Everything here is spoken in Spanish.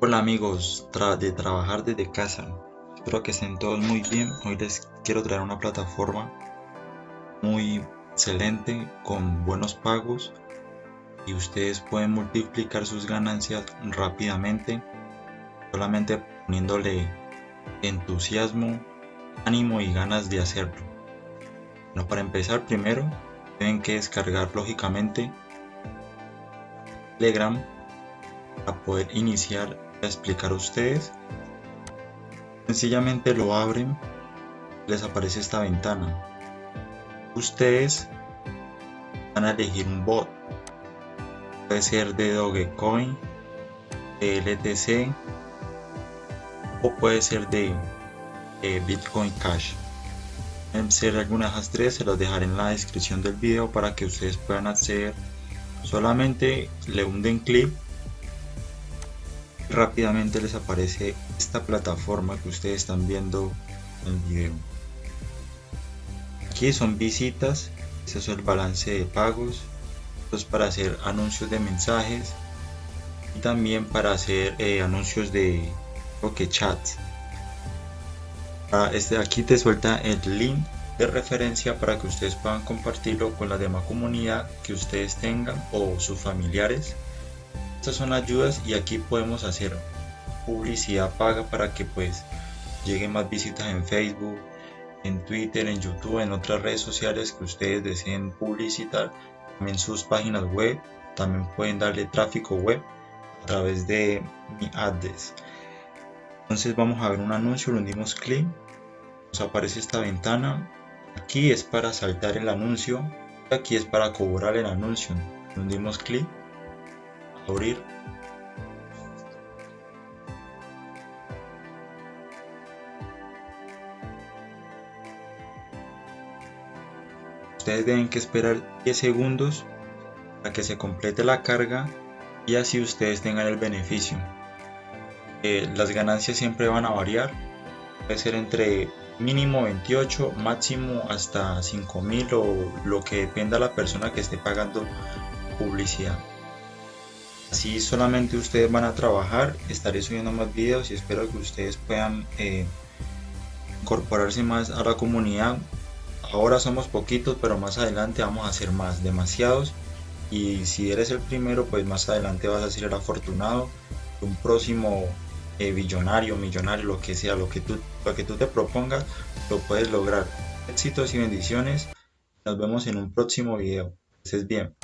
Hola amigos de trabajar desde casa, espero que estén todos muy bien. Hoy les quiero traer una plataforma muy excelente con buenos pagos y ustedes pueden multiplicar sus ganancias rápidamente solamente poniéndole entusiasmo, ánimo y ganas de hacerlo. Para empezar primero tienen que descargar lógicamente Telegram para poder iniciar a explicar a ustedes. Sencillamente lo abren, les aparece esta ventana. Ustedes van a elegir un bot. Puede ser de Dogecoin, de LTC o puede ser de Bitcoin Cash. Ser algunas de las tres, se las dejaré en la descripción del video para que ustedes puedan acceder. Solamente le hunden clic rápidamente les aparece esta plataforma que ustedes están viendo en el video. Aquí son visitas este es el balance de pagos esto es para hacer anuncios de mensajes y también para hacer eh, anuncios de que chats. Ah, este aquí te suelta el link de referencia para que ustedes puedan compartirlo con la demás comunidad que ustedes tengan o sus familiares estas son ayudas y aquí podemos hacer publicidad paga para que pues lleguen más visitas en Facebook, en Twitter, en YouTube, en otras redes sociales que ustedes deseen publicitar, también sus páginas web, también pueden darle tráfico web a través de mi address. Entonces vamos a ver un anuncio, le hundimos clic, nos aparece esta ventana, aquí es para saltar el anuncio, aquí es para cobrar el anuncio, le hundimos clic abrir. Ustedes deben que esperar 10 segundos para que se complete la carga y así ustedes tengan el beneficio. Eh, las ganancias siempre van a variar. Puede ser entre mínimo 28 máximo hasta 5000 o lo que dependa la persona que esté pagando publicidad Así solamente ustedes van a trabajar, estaré subiendo más videos y espero que ustedes puedan eh, incorporarse más a la comunidad. Ahora somos poquitos, pero más adelante vamos a ser más, demasiados. Y si eres el primero, pues más adelante vas a ser el afortunado. Un próximo eh, billonario, millonario, lo que sea, lo que, tú, lo que tú te propongas, lo puedes lograr. Éxitos y bendiciones. Nos vemos en un próximo video. Bien.